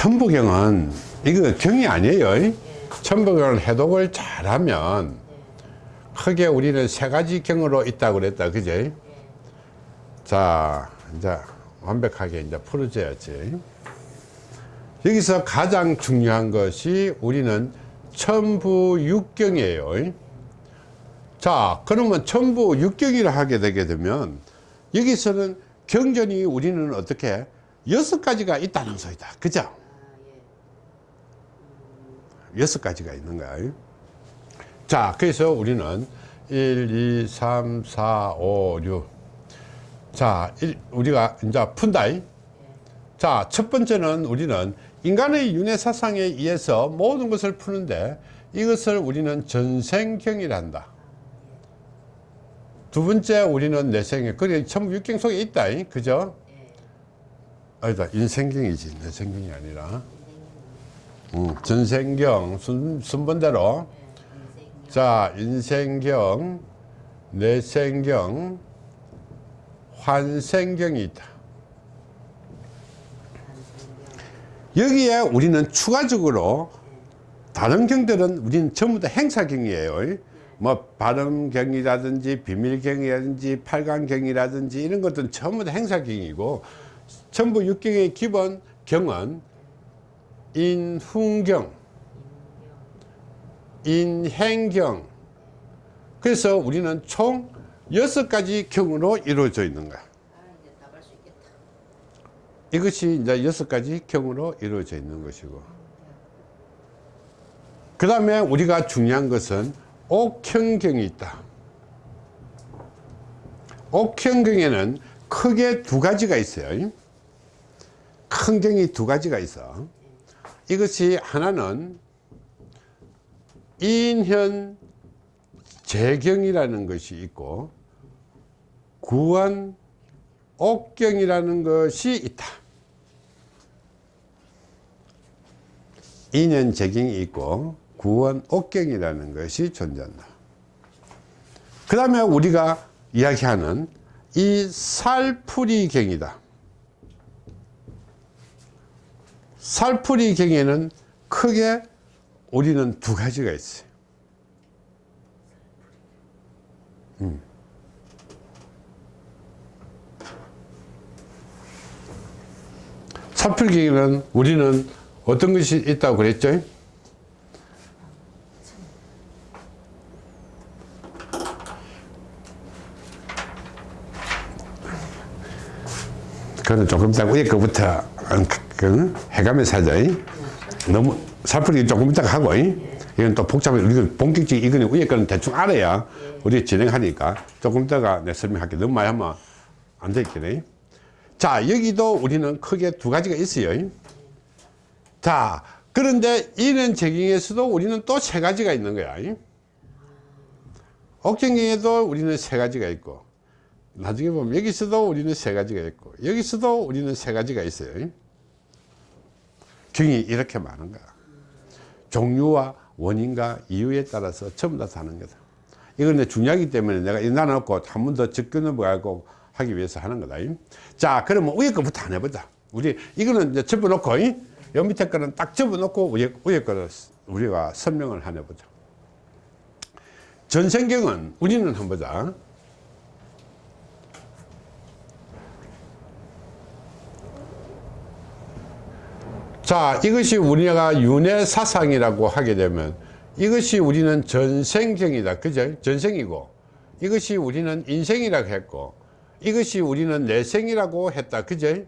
천부경은 이거 경이 아니에요. 천부경을 해독을 잘하면 크게 우리는 세 가지 경으로 있다고 그랬다. 그제 자 이제 완벽하게 이제 풀어줘야지. 여기서 가장 중요한 것이 우리는 천부육경이에요. 자 그러면 천부육경이라 하게 되게 되면 여기서는 경전이 우리는 어떻게? 여섯 가지가 있다는 소리다. 그죠 여섯 가지가 있는 거야 자 그래서 우리는 1 2 3 4 5 6 자, 일- 우리가 이제 푼다. 자, 첫 번째는 우리는 인간의 윤회 사상에 의해서 모든 것을 푸는데 이것을 우리는 전생경이라 한다. 두 번째 우리는 내생경. 그래, 전부 육경 속에 있다. 그죠? 아니다. 인생경이지. 내생경이 아니라. 음, 전생경 순, 순번대로. 자, 인생경, 내생경, 환생경이 있다. 여기에 우리는 추가적으로 다른 경들은 우리는 전부 다 행사경이에요. 뭐 발음경이라든지 비밀경이라든지 팔강경이라든지 이런 것들은 전부 다 행사경이고 전부 육경의 기본 경은 인훈경, 인행경. 그래서 우리는 총 여섯 가지 경으로 이루어져 있는 거야. 이것이 이제 여섯 가지 경으로 이루어져 있는 것이고. 그 다음에 우리가 중요한 것은 옥형경이 있다. 옥형경에는 크게 두 가지가 있어요. 큰 경이 두 가지가 있어. 이것이 하나는 인현 재경이라는 것이 있고 구원 옥경이라는 것이 있다. 인연 재경이 있고 구원 옥경이라는 것이 존재한다. 그 다음에 우리가 이야기하는 이 살풀이 경이다. 살풀이 경에는 크게 우리는 두 가지가 있어요. 살풀기는 우리는 어떤 것이 있다고 그랬죠? 그거는 조금 이따 위에 거부터 그 해가면서 하자. 너무 살풀기 조금 이따 하고 이건 또 복잡해. 우리가 본격적인 이거는 위에 거는 대충 알아야 우리 진행하니까 조금 이따가 내 설명할게. 너무 많이 하면 안 되겠네. 자 여기도 우리는 크게 두 가지가 있어요 자 그런데 이런 재경에서도 우리는 또 세 가지가 있는 거야 옥경경에도 우리는 세 가지가 있고 나중에 보면 여기서도 우리는 세 가지가 있고 여기서도 우리는 세 가지가 있어요 경이 이렇게 많은 거야 종류와 원인과 이유에 따라서 전부 다 다른 거다 이건 중요하기 때문에 내가 이 나눠놓고 한 번더 접근 넘어가고 하기 위해서 하는 거다. 자, 그러면 위에 거부터 안 해보자. 우리, 이거는 이제 접어놓고, 여 밑에 거는 딱 접어놓고 위에, 위에 거를 우리가 설명을 하나 보자. 전생경은 우리는 한번 보자. 자, 이것이 우리가 윤회 사상이라고 하게 되면 이것이 우리는 전생경이다. 그죠? 전생이고. 이것이 우리는 인생이라고 했고, 이것이 우리는 내생이라고 했다. 그죠?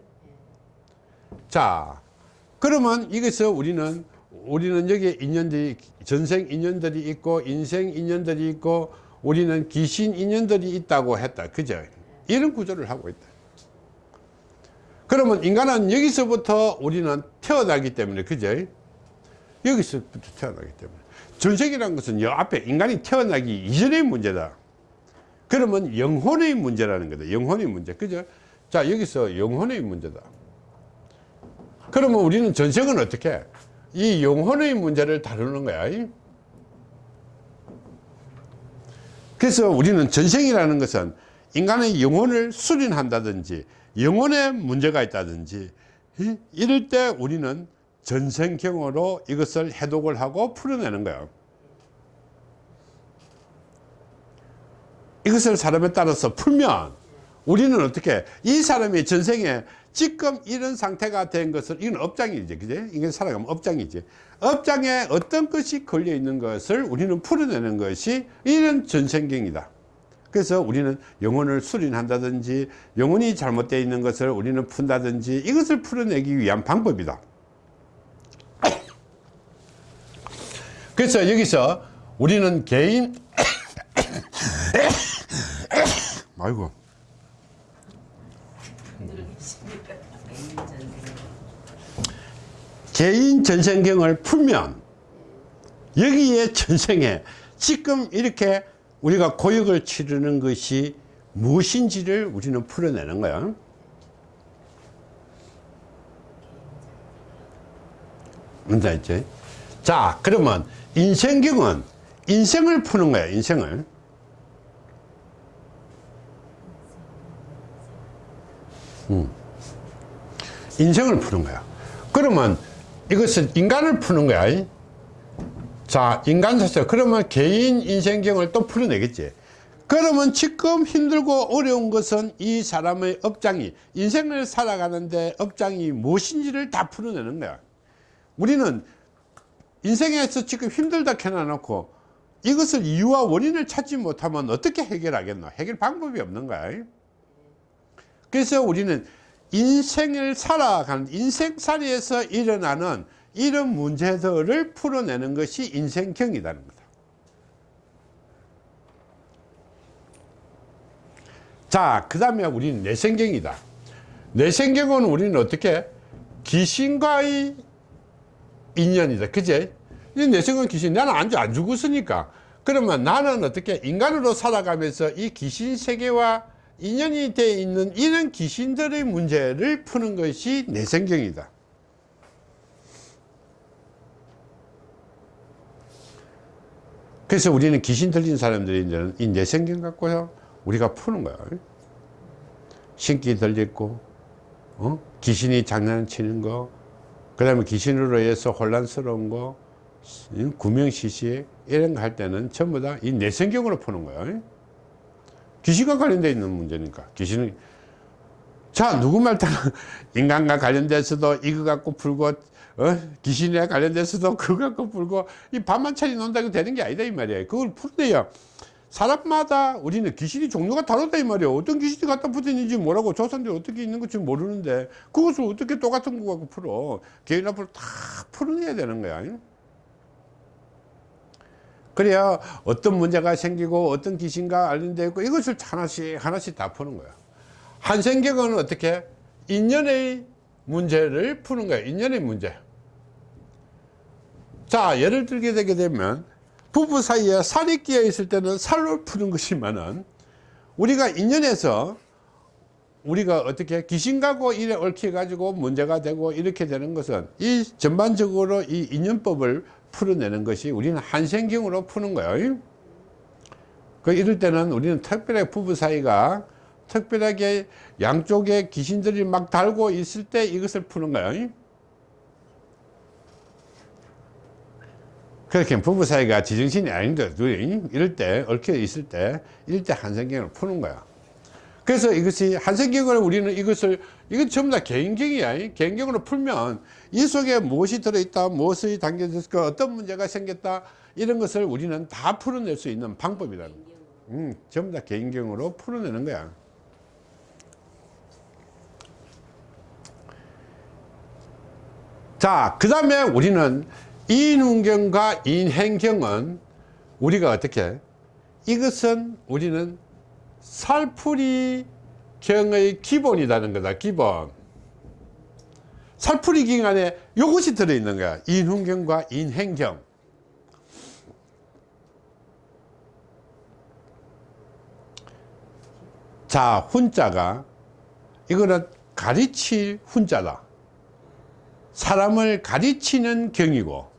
자, 그러면 이것을 우리는, 우리는 여기에 인연들이, 전생 인연들이 있고, 인생 인연들이 있고, 우리는 귀신 인연들이 있다고 했다. 그죠? 이런 구조를 하고 있다. 그러면 인간은 여기서부터 우리는 태어나기 때문에, 그죠? 여기서부터 태어나기 때문에. 전생이라는 것은 여 앞에 인간이 태어나기 이전의 문제다. 그러면 영혼의 문제라는 거다. 영혼의 문제. 그죠? 자, 여기서 영혼의 문제다. 그러면 우리는 전생은 어떻게? 이 영혼의 문제를 다루는 거야. 그래서 우리는 전생이라는 것은 인간의 영혼을 수련한다든지 영혼에 문제가 있다든지 이럴 때 우리는 전생경으로 이것을 해독을 하고 풀어내는 거예요. 이것을 사람에 따라서 풀면 우리는 어떻게 이 사람이 전생에 지금 이런 상태가 된 것을 이건 업장이지 그제 이게 살아가면 업장이지. 업장에 어떤 것이 걸려 있는 것을 우리는 풀어내는 것이 이런 전생경이다 그래서 우리는 영혼을 수린한다든지 영혼이 잘못되어 있는 것을 우리는 푼다든지 이것을 풀어내기 위한 방법이다. 그래서 여기서 우리는 개인 아이고. 개인 전생경을 풀면 여기에 전생에 지금 이렇게 우리가 고역을 치르는 것이 무엇인지를 우리는 풀어내는 거야 뭔지 알지? 자 그러면 인생경은 인생을 푸는 거야 인생을 음. 인생을 푸는 거야 그러면 이것은 인간을 푸는 거야 자 인간사서 그러면 개인 인생경을 또 풀어내겠지. 그러면 지금 힘들고 어려운 것은 이 사람의 업장이 인생을 살아가는데 업장이 무엇인지를 다 풀어내는 거야. 우리는 인생에서 지금 힘들다 해놔놓고 이것을 이유와 원인을 찾지 못하면 어떻게 해결하겠노? 해결 방법이 없는 거야. 그래서 우리는 인생을 살아가는 인생살이에서 일어나는 이런 문제들을 풀어내는 것이 인생경이라는 거다. 자그 다음에 우리는 내생경이다. 내생경은 우리는 어떻게 귀신과의 인연이다. 그제? 이 내생은 귀신 나는 안, 안 죽었으니까. 그러면 나는 어떻게 인간으로 살아가면서 이 귀신 세계와 인연이 되어 있는 이런 귀신들의 문제를 푸는 것이 내생경이다 그래서 우리는 귀신 들린 사람들이 이제는 이 내생경 갖고요. 우리가 푸는 거야. 신기 들렸고 어? 귀신이 장난치는 거그 다음에 귀신으로 인해서 혼란스러운 거 구명시시 이런 거 할 때는 전부 다 이 내성경으로 푸는 거예요 귀신과 관련되어 있는 문제니까. 귀신은 자 누구 말 따라 인간과 관련돼서도 이거 갖고 풀고 어? 귀신에 관련돼서도 그거 갖고 풀고 이 반만차리 논다고 되는 게 아니다 이 말이에요 그걸 풀어내야 사람마다 우리는 귀신이 종류가 다르다 이 말이에요 어떤 귀신이 갖다 붙었는지 뭐라고 조선들이 어떻게 있는 건지 모르는데 그것을 어떻게 똑같은 거 갖고 풀어? 개인 앞으로 다 풀어내야 되는 거야. 그래야 어떤 문제가 생기고 어떤 귀신과 관련되어 있고 이것을 하나씩 하나씩 다 푸는 거야. 한생경은 어떻게? 인연의 문제를 푸는 거야. 인연의 문제 자 예를 들게 되게 되면 부부 사이에 살이 끼어 있을 때는 살로 푸는 것이면은 우리가 인연에서 우리가 어떻게 귀신가고 이래 얽혀 가지고 문제가 되고 이렇게 되는 것은 이 전반적으로 이 인연법을 풀어내는 것이 우리는 한생경으로 푸는 거예요. 그 이럴 때는 우리는 특별하게 부부 사이가 특별하게 양쪽에 귀신들이 막 달고 있을 때 이것을 푸는 거예요 그렇게 부부 사이가 지정신이 아닌데 둘이 이럴 때 얽혀 있을 때 이럴 때 한생경을 푸는 거야. 그래서 이것이 한생경을 우리는 이것을 이건 전부 다 개인경이야. 개인경으로 풀면 이 속에 무엇이 들어있다 무엇이 담겨졌을까 어떤 문제가 생겼다 이런 것을 우리는 다 풀어낼 수 있는 방법이라는 거야. 음, 전부 다 개인경으로 풀어내는 거야. 자그 다음에 우리는 인운경과 인행경은 우리가 어떻게? 이것은 우리는 살풀이 경의 기본이라는 거다 기본. 살풀이 경 안에 이것이 들어있는 거야. 인훈경과 인행경. 자 훈자가 이거는 가르칠 훈자다. 사람을 가르치는 경이고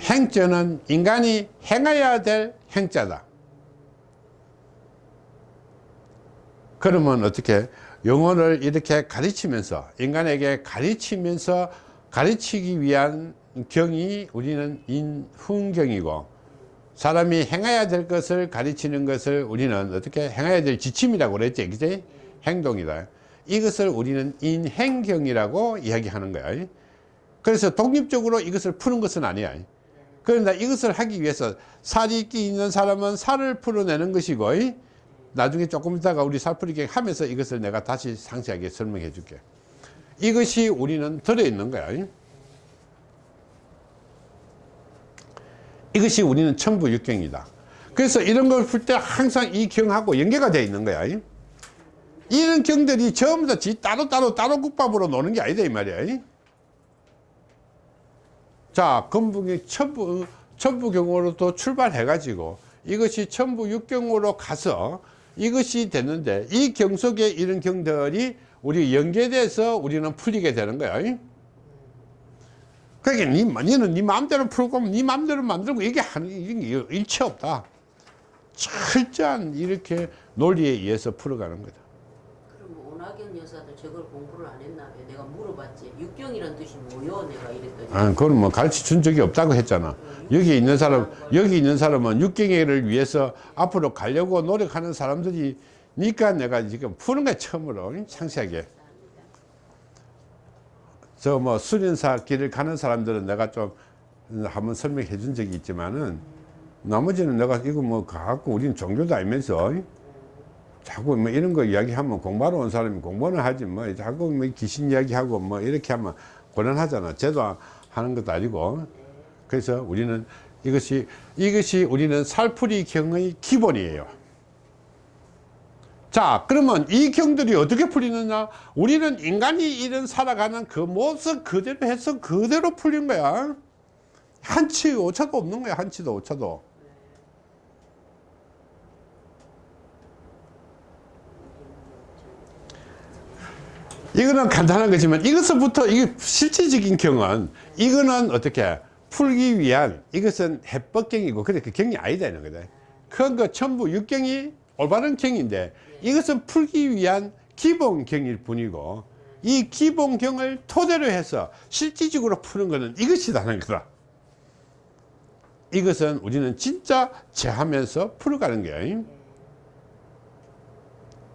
행자는 인간이 행해야 될 행자다. 그러면 어떻게 영혼을 이렇게 가르치면서 인간에게 가르치면서 가르치기 위한 경이 우리는 인훈경이고 사람이 행해야 될 것을 가르치는 것을 우리는 어떻게 행해야 될 지침이라고 그랬지? 그지? 행동이다. 이것을 우리는 인행경이라고 이야기하는 거야. 그래서 독립적으로 이것을 푸는 것은 아니야 그런데 이것을 하기 위해서 살이 있기 있는 사람은 살을 풀어내는 것이고 나중에 조금 있다가 우리 살풀이기 하면서 이것을 내가 다시 상세하게 설명해 줄게. 이것이 우리는 들어있는 거야 이것이 우리는 천부육경이다. 그래서 이런 걸 풀 때 항상 이 경하고 연계가 되어 있는 거야 이런 경들이 전부 다지 따로 따로 따로 국밥으로 노는 게 아니다 이 말이야 자 건북이 천부 천부경으로도 출발해 가지고 이것이 천부육경으로 가서 이것이 되는데 이 경 속에 이런 경들이 우리 연계돼서 우리는 풀리게 되는 거야. 그러니까 니, 니는 네 마음대로 풀고 네 마음대로 만들고 이게 하는 일체 없다. 철저한 이렇게 논리에 의해서 풀어가는 거다 오나경 여사도 저걸 공부를 안 했나 봐. 내가 물어봤지. 육경이란 뜻이 뭐요? 내가 이랬더니. 아, 그건 뭐 가르쳐 준 적이 없다고 했잖아. 여기 있는 사람, 여기 있는 사람은 육경회를 위해서 앞으로 가려고 노력하는 사람들이 니까 내가 지금 푸는 거야, 처음으로. 상세하게. 저 뭐 수련사 길을 가는 사람들은 내가 좀 한번 설명해 준 적이 있지만은 나머지는 내가 이거 뭐 갖고 우리는 종교도 알면서 자꾸 뭐 이런 거 이야기하면 공부하러 온 사람이 공부는 하지 뭐 자꾸 뭐 귀신 이야기하고 뭐 이렇게 하면 곤란하잖아. 쟤도 하는 것도 아니고. 그래서 우리는 이것이 이것이 우리는 살풀이 경의 기본이에요. 자, 그러면 이 경들이 어떻게 풀리느냐? 우리는 인간이 이런 살아가는 그 모습 그대로 해서 그대로 풀린 거야. 한치 오차도 없는 거야. 한치도 오차도. 이거는 간단한 거지만 이것부터 이게 실질적인 경은 이거는 어떻게 풀기 위한 이것은 해법경이고 그래 그 경이 아니다 이런 거다. 그거 전부 육경이 올바른 경인데 이것은 풀기 위한 기본경일 뿐이고 이 기본경을 토대로 해서 실질적으로 푸는 것은 이것이라는 거다. 이것은 우리는 진짜 제하면서 풀어가는 거야.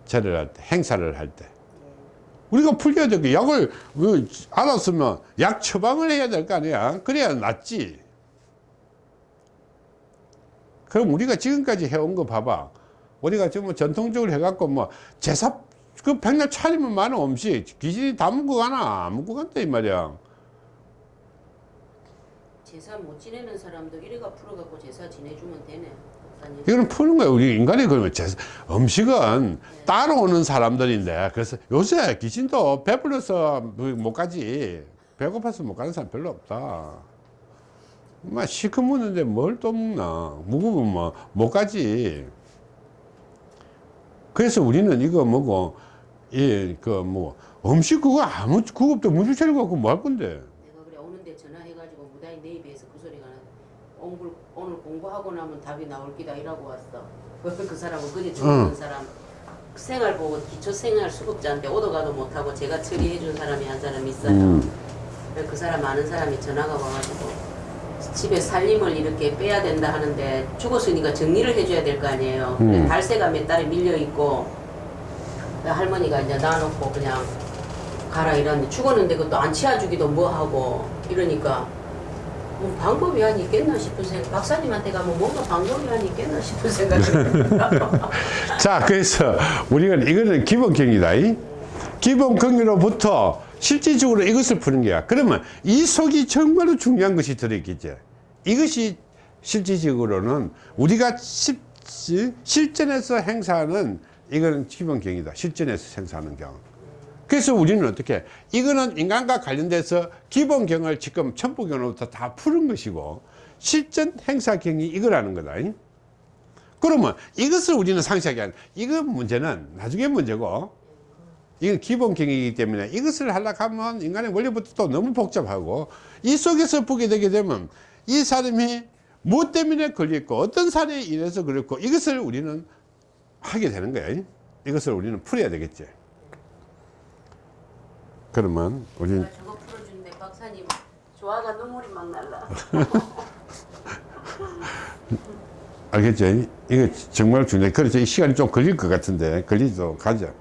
절을 할 때, 행사를 할 때. 우리가 풀려야 될 게 약을 그 알았으면 약 처방을 해야 될 거 아니야. 그래야 낫지. 그럼 우리가 지금까지 해온 거 봐봐. 우리가 지금 뭐 전통적으로 해갖고 뭐 제사 그 백날 차리면 많은 음식 귀신이 다 먹고 가나? 안 먹고 간다 이 말이야. 제사 못 지내는 사람도 이래가 풀어갖고 제사 지내주면 되네. 이거는 푸는 거야 우리 인간이 그러면 제사, 음식은 따로 오는 사람들인데 그래서 요새 귀신도 배불러서 못 가지. 배고파서 못 가는 사람 별로 없다. 막 시커 묻는데 뭘 또 먹나? 무거우면 뭐못 가지. 그래서 우리는 이거 뭐고 이그뭐 음식 그거 아무 없다 문주 차리고 갖고 뭐 할 건데 전화해가지고 무당이 내 입에서 그 소리가 나. 오늘, 공부하고 나면 답이 나올 기다 이라고 왔어. 그 사람은 그제 죽는 응. 사람 생활 보고 기초 생활 수급자인데 오도 가도 못하고 제가 처리해 준 사람이 한 사람 있어요. 음. 그 사람 아는 사람이 전화가 와가지고 집에 살림을 이렇게 빼야 된다 하는데 죽었으니까 정리를 해줘야 될 거 아니에요. 음. 달새가 몇 달에 밀려 있고 그 할머니가 이제 놔놓고 그냥 가라 이러는데 죽었는데 그것도 안 치워주기도 뭐하고 이러니까 뭐 방법이 한 있겠나 싶은 생각 박사님한테 가면 뭔가 방법이 한 있겠나 싶은 생각이. 자, 그래서 우리가 이거는 기본 경이다. 이? 기본경으로부터 실질적으로 이것을 푸는 거야. 그러면 이 속이 정말로 중요한 것이 들어있겠지. 이것이 실질적으로는 우리가 실, 실전에서 행사하는 이거는 기본 경이다. 실전에서 행사하는 경. 그래서 우리는 어떻게 이거는 인간과 관련돼서 기본경을 지금 천부경으로부터 다 푸는 것이고 실전 행사경이 이거라는 거다. 이? 그러면 이것을 우리는 상세하게 하는 이거 문제는 나중에 문제고 이건 기본경이기 때문에 이것을 하려고 하면 인간의 원리부터 또 너무 복잡하고 이 속에서 보게 되게 되면 이 사람이 무엇 때문에 걸렸고 어떤 사례에 인해서 그렇고 이것을 우리는 하게 되는 거야 이것을 우리는 풀어야 되겠지 그러면 우리는 저거 풀어준대 박사님 좋아가 눈물이 막 날라. 알겠죠? 이거 정말 중요해. 그래서 이 시간이 좀 걸릴 것 같은데, 걸리도 가자.